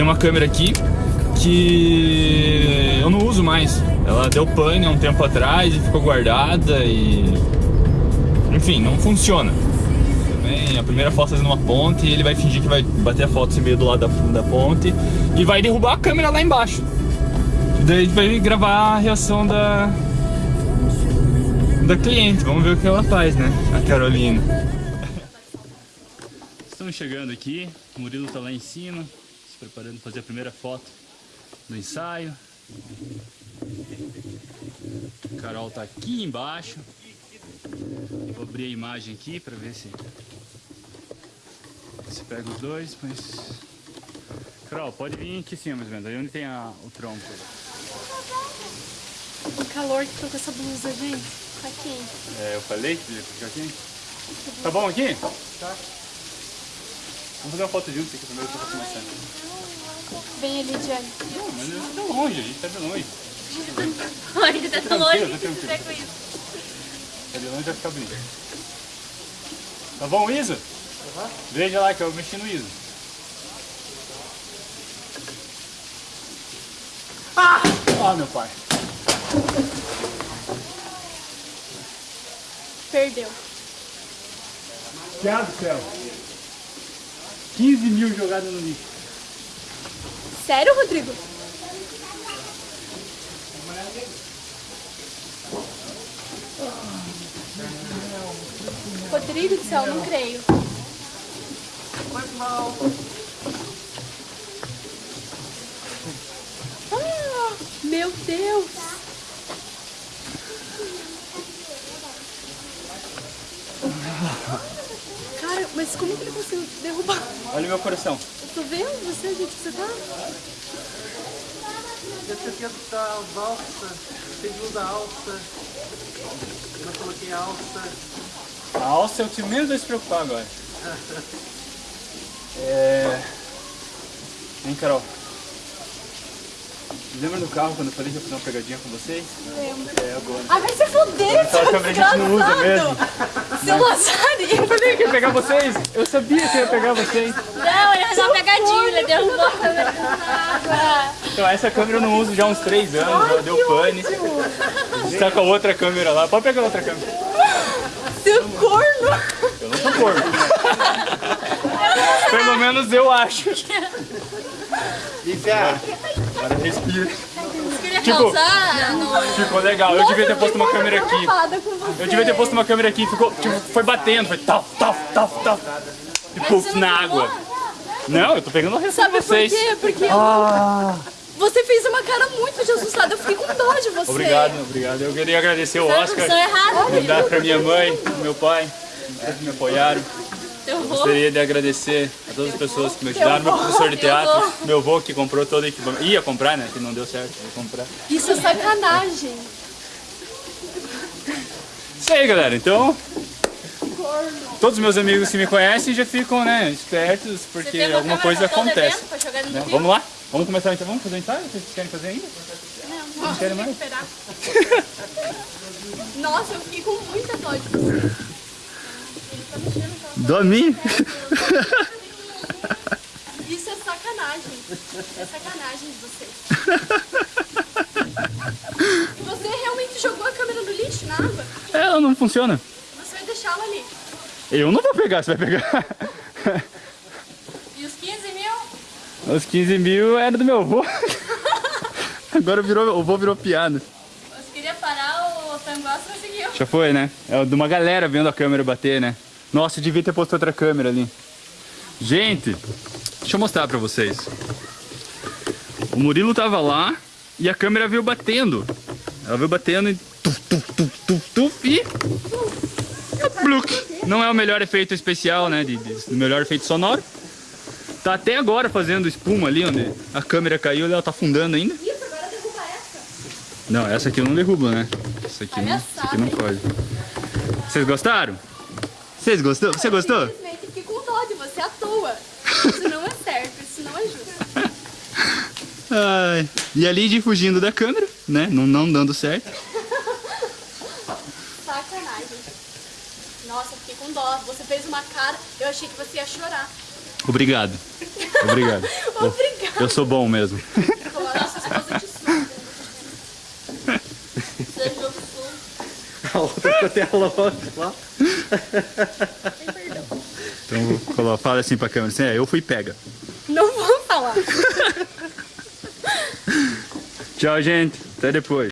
Tem uma câmera aqui que eu não uso mais. Ela deu pane há um tempo atrás e ficou guardada e... Enfim, não funciona. Também a primeira foto fazendo uma ponte e ele vai fingir que vai bater a foto assim meio do lado da, da ponte e vai derrubar a câmera lá embaixo. E daí vai gravar a reação da, da cliente. Vamos ver o que ela faz, né? A Carolina. Estamos chegando aqui, o Murilo tá lá em cima, se preparando para fazer a primeira foto do ensaio. A Carol tá aqui embaixo. Vou abrir a imagem aqui para ver se se pega os dois, mas Carol, pode vir aqui em cima mais ou menos, aí onde tem a, o tronco. O calor que tô com essa blusa, gente. Tá quente. É, eu falei que ia ficar aqui. Tá bom aqui? Tá. Vamos fazer uma foto junto aqui primeiro pra mais Vem ali, Diane. Não, mas eu tô longe, a gente tá de longe. Ai, tá tão longe tá que você com isso. Tá de longe vai ficar bonito. Tá bom, Isa? Veja lá que eu mexi no Isa. Ah! Ah, meu pai. Perdeu. Piada do céu. 15 mil jogados no lixo. Sério, Rodrigo? Rodrigo do céu, não creio. Ah, meu Deus! Mas como que ele conseguiu derrubar? Olha o meu coração. Eu tô vendo você, gente, que você tá. Deve ter sido da alça, segunda alça. Eu não coloquei alça. A alça é o que menos vai se preocupar agora. É... Hein, Carol? Lembra no carro quando eu falei que ia fazer uma pegadinha com vocês? Lembro. É agora. Ah, vai se fuder, Essa seu câmera a gente não usa mesmo. desgraçado! Seu Lazarinho! Eu falei que ia pegar vocês! Eu sabia que ia pegar vocês! Não, ele fez uma pegadinha, ele derrubou a câmera na água. Então essa câmera eu não uso já há uns 3 anos, ela deu pane. Está com a outra câmera lá. Pode pegar a outra câmera. Seu corno! Eu não sou porco. Pelo menos eu acho. É. Agora respira. Tipo. Ficou legal. Eu devia ter posto uma câmera aqui. Eu devia ter posto uma câmera aqui, ficou, tipo, foi batendo, foi tal, tal, tal, tal. E puf, na água. Não, eu tô pegando a reação de Sabe por vocês. quê? Porque Ah, você fez uma cara muito de assustada. Eu fiquei com dó de você. obrigado, obrigado. Eu queria agradecer o Oscar, errada. mandar pra minha mãe, pro meu pai, que me apoiaram. Eu. Gostaria de agradecer a todas as pessoas que me ajudaram, meu professor de teatro, meu avô que comprou todo o equipamento. Ia comprar, né? Que não deu certo, ia comprar. Isso é sacanagem. Isso aí, galera. Então, todos os meus amigos que me conhecem já ficam, né, espertos, porque alguma coisa acontece. Né? Vamos lá? Vamos começar então? Vamos fazer o ensaio? Vocês querem fazer ainda? Não, não querem mais? esperar. Nossa, eu fiquei com muita dó de você. Ele tá mexendo Dormi? Isso é sacanagem. É sacanagem de você. E você realmente jogou a câmera no lixo, na água? Ela não funciona. Você vai deixá-la ali. Eu não vou pegar, você vai pegar. E os 15 mil? Os 15 mil era do meu avô. Agora virou, o avô virou piada. Você queria parar o tango, conseguiu. Já foi, né? É de uma galera vendo a câmera bater, né? Nossa, eu devia ter posto outra câmera ali. Gente, deixa eu mostrar pra vocês. O Murilo tava lá e a câmera veio batendo. Ela veio batendo e... Tuf, tuf, tuf, tuf, tuf, e... Bluk. Não é o melhor efeito especial, né? De, de- o melhor efeito sonoro. Tá até agora fazendo espuma ali, onde a câmera caiu e ela tá afundando ainda. Isso, agora derruba essa. Não, essa aqui eu não derrubo, né? Essa aqui, não, essa aqui não pode. Vocês gostaram? Vocês gostou? Você gostou? Simplesmente fiquei com dó de você à toa. Isso não é certo, isso não é justo. Ai, e a Lid fugindo da câmera, né? Não, não dando certo. Sacanagem. Nossa, fiquei com dó. Você fez uma cara, eu achei que você ia chorar. Obrigado. Obrigado. Obrigada. Eu sou bom mesmo. Nossa esposa de sul. Seja do sul. A outra que eu tenho longe lá. Então, fala assim pra câmera, assim, é, eu fui pega. Não vou falar. Tchau, gente. Até depois.